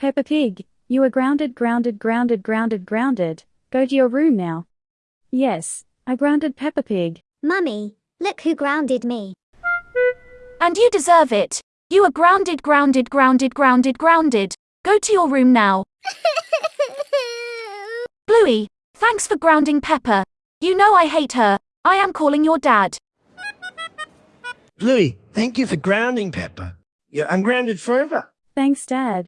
Peppa Pig, you are grounded, grounded, grounded, grounded, grounded. Go to your room now. Yes, I grounded Peppa Pig. Mummy, look who grounded me. And you deserve it. You are grounded, grounded, grounded, grounded, grounded. Go to your room now. Bluey, thanks for grounding Peppa. You know I hate her. I am calling your dad. Bluey, thank you for grounding Peppa. You're ungrounded forever. Thanks, Dad.